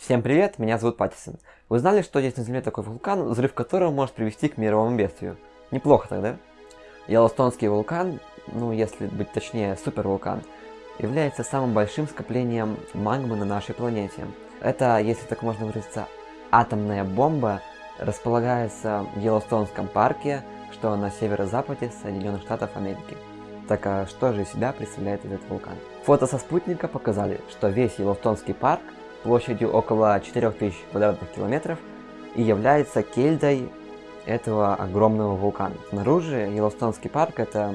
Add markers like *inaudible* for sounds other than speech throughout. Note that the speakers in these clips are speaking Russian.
Всем привет, меня зовут Паттисон. Вы знали, что есть на Земле такой вулкан, взрыв которого может привести к мировому бедствию? Неплохо тогда. Йеллоустонский вулкан, ну если быть точнее, супервулкан, является самым большим скоплением магмы на нашей планете. Это, если так можно выразиться, атомная бомба располагается в Йеллоустонском парке, что на северо-западе Соединенных Штатов Америки. Так а что же из себя представляет этот вулкан? Фото со спутника показали, что весь Йеллоустонский парк площадью около 4000 квадратных километров и является кельдой этого огромного вулкана. Снаружи Йеллоустонский парк это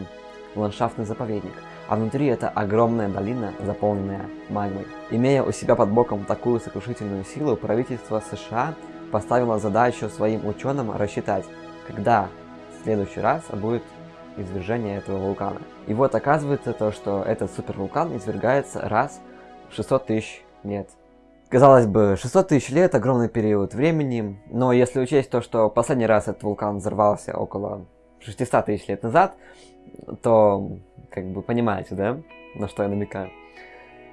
ландшафтный заповедник, а внутри это огромная долина, заполненная магмой. Имея у себя под боком такую сокрушительную силу, правительство США поставило задачу своим ученым рассчитать, когда в следующий раз будет извержение этого вулкана. И вот оказывается то, что этот супервулкан извергается раз в 600 тысяч лет. Казалось бы, 600 тысяч лет – огромный период времени, но если учесть то, что последний раз этот вулкан взорвался около 600 тысяч лет назад, то, как бы, понимаете, да, на что я намекаю?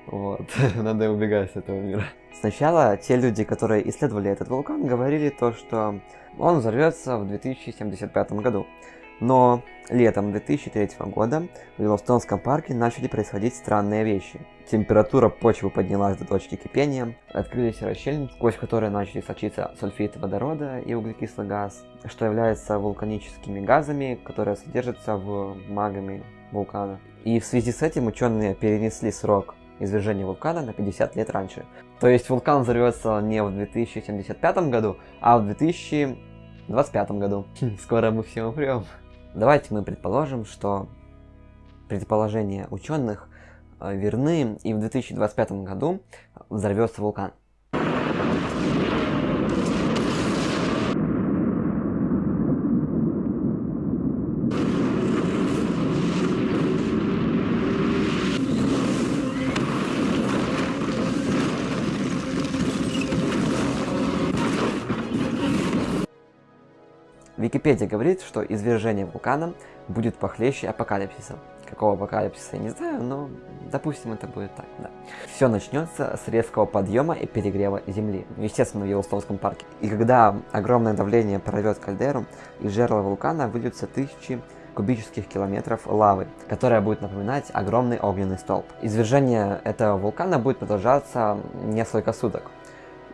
Вот, *laughs* надо убегать с этого мира. Сначала те люди, которые исследовали этот вулкан, говорили то, что он взорвется в 2075 году. Но летом 2003 года в Йеллоустонском парке начали происходить странные вещи. Температура почвы поднялась до точки кипения, открылись расщелины, сквозь которые начали сочиться сульфид водорода и углекислый газ, что является вулканическими газами, которые содержатся в магами вулкана. И в связи с этим ученые перенесли срок извержения вулкана на 50 лет раньше. То есть вулкан взорвется не в 2075 году, а в 2025 году. *laughs* Скоро мы все умрем. Давайте мы предположим, что предположения ученых э, верны, и в 2025 году взорвется вулкан. Википедия говорит, что извержение вулкана будет похлеще апокалипсиса. Какого апокалипсиса я не знаю, но допустим это будет так, да. Все начнется с резкого подъема и перегрева Земли, естественно в Йеллоустонском парке. И когда огромное давление прорвет кальдеру, из жерла вулкана выльются тысячи кубических километров лавы, которая будет напоминать огромный огненный столб. Извержение этого вулкана будет продолжаться несколько суток.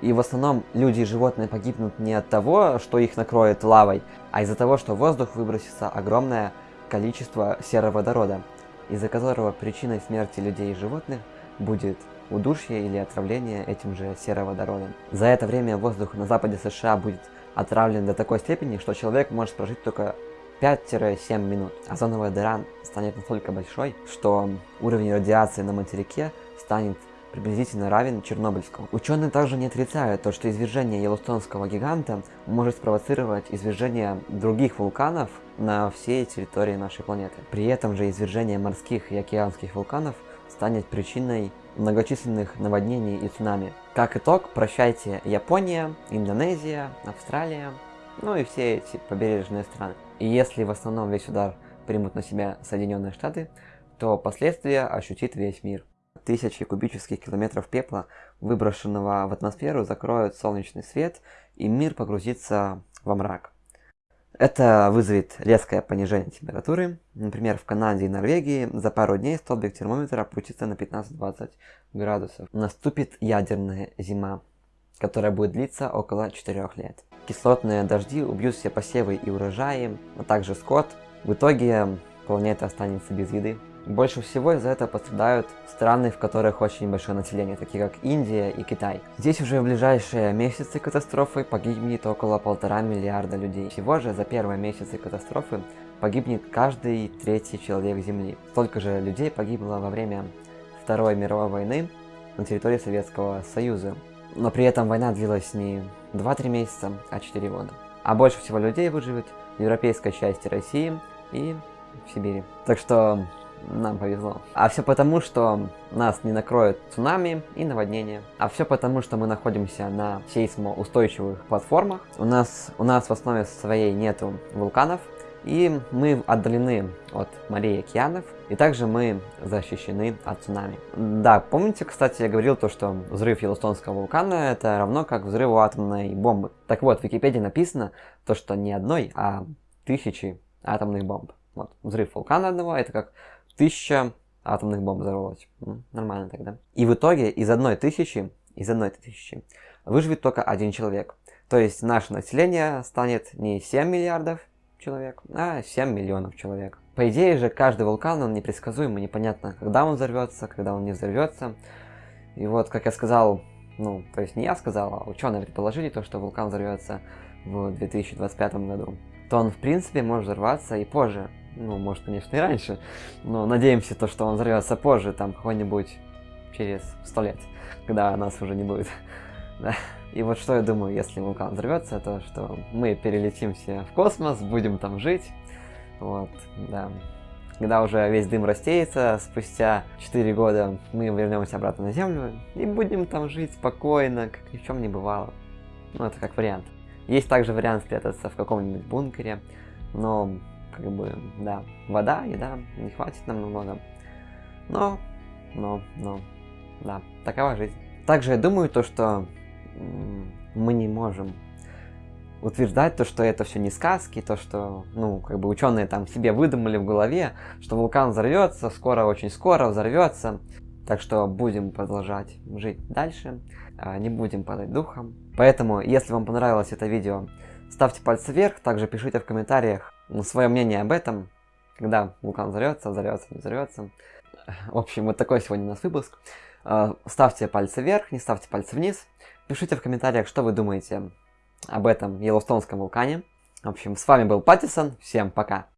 И в основном люди и животные погибнут не от того, что их накроет лавой, а из-за того, что в воздух выбросится огромное количество сероводорода, из-за которого причиной смерти людей и животных будет удушье или отравление этим же сероводородом. За это время воздух на западе США будет отравлен до такой степени, что человек может прожить только 5-7 минут. Озоновая дыра станет настолько большой, что уровень радиации на материке станет приблизительно равен Чернобыльскому. Ученые также не отрицают то, что извержение Йеллоустонского гиганта может спровоцировать извержение других вулканов на всей территории нашей планеты. При этом же извержение морских и океанских вулканов станет причиной многочисленных наводнений и цунами. Как итог, прощайте Япония, Индонезия, Австралия, ну и все эти побережные страны. И если в основном весь удар примут на себя Соединенные Штаты, то последствия ощутит весь мир. Тысячи кубических километров пепла, выброшенного в атмосферу, закроют солнечный свет, и мир погрузится во мрак. Это вызовет резкое понижение температуры. Например, в Канаде и Норвегии за пару дней столбик термометра опустится на 15-20 градусов. Наступит ядерная зима, которая будет длиться около 4 лет. Кислотные дожди убьют все посевы и урожаи, а также скот. В итоге планета останется без еды. Больше всего из-за этого пострадают страны, в которых очень большое население, такие как Индия и Китай. Здесь уже в ближайшие месяцы катастрофы погибнет около полтора миллиарда людей. Всего же за первые месяцы катастрофы погибнет каждый третий человек Земли. Столько же людей погибло во время Второй мировой войны на территории Советского Союза. Но при этом война длилась не 2-3 месяца, а 4 года. А больше всего людей выживет в европейской части России и в Сибири. Так что нам повезло. А все потому, что нас не накроет цунами и наводнение. А все потому, что мы находимся на сейсмоустойчивых платформах. У нас, у нас в основе своей нету вулканов. И мы отдалены от морей и океанов, и также мы защищены от цунами. Да, помните, кстати, я говорил то, что взрыв Йеллоустонского вулкана это равно как взрыву атомной бомбы. Так вот, в Википедии написано то, что не одной, а тысячи атомных бомб. Вот, взрыв вулкана одного это как тысяча атомных бомб взорвалось. Нормально тогда. И в итоге из одной тысячи, из одной тысячи выживет только один человек. То есть наше население станет не 7 миллиардов человек, а 7 миллионов человек. По идее же, каждый вулкан, он непредсказуемый, непонятно, когда он взорвется, когда он не взорвется. И вот, как я сказал, ну, то есть не я сказал, а ученые предположили то, что вулкан взорвется в 2025 году, то он, в принципе, может взорваться и позже. Ну, может, конечно, и раньше, но надеемся, то, что он взорвется позже, там, какой-нибудь через сто лет, когда нас уже не будет. *laughs* Да. И вот что я думаю, если вулкан взорвется, то что мы перелетим все в космос, будем там жить. Вот, да. Когда уже весь дым растеется, спустя 4 года мы вернемся обратно на Землю и будем там жить спокойно, как ни в чем не бывало. Ну, это как вариант. Есть также вариант спрятаться в каком-нибудь бункере, но, как бы, да, вода, еда не хватит нам намного. Но, но, но, да, такова жизнь. Также я думаю то, что мы не можем утверждать то, что это все не сказки, то, что, ну, как бы ученые там себе выдумали в голове, что вулкан взорвется, скоро, очень скоро взорвется. Так что будем продолжать жить дальше, а, не будем падать духом. Поэтому, если вам понравилось это видео, ставьте пальцы вверх, также пишите в комментариях свое мнение об этом, когда вулкан взорвется, взорвется, не взорвется. В общем, вот такой сегодня у нас выпуск. А, ставьте пальцы вверх, не ставьте пальцы вниз. Пишите в комментариях, что вы думаете об этом Йеллоустонском вулкане. В общем, с вами был Паттисон. Всем пока.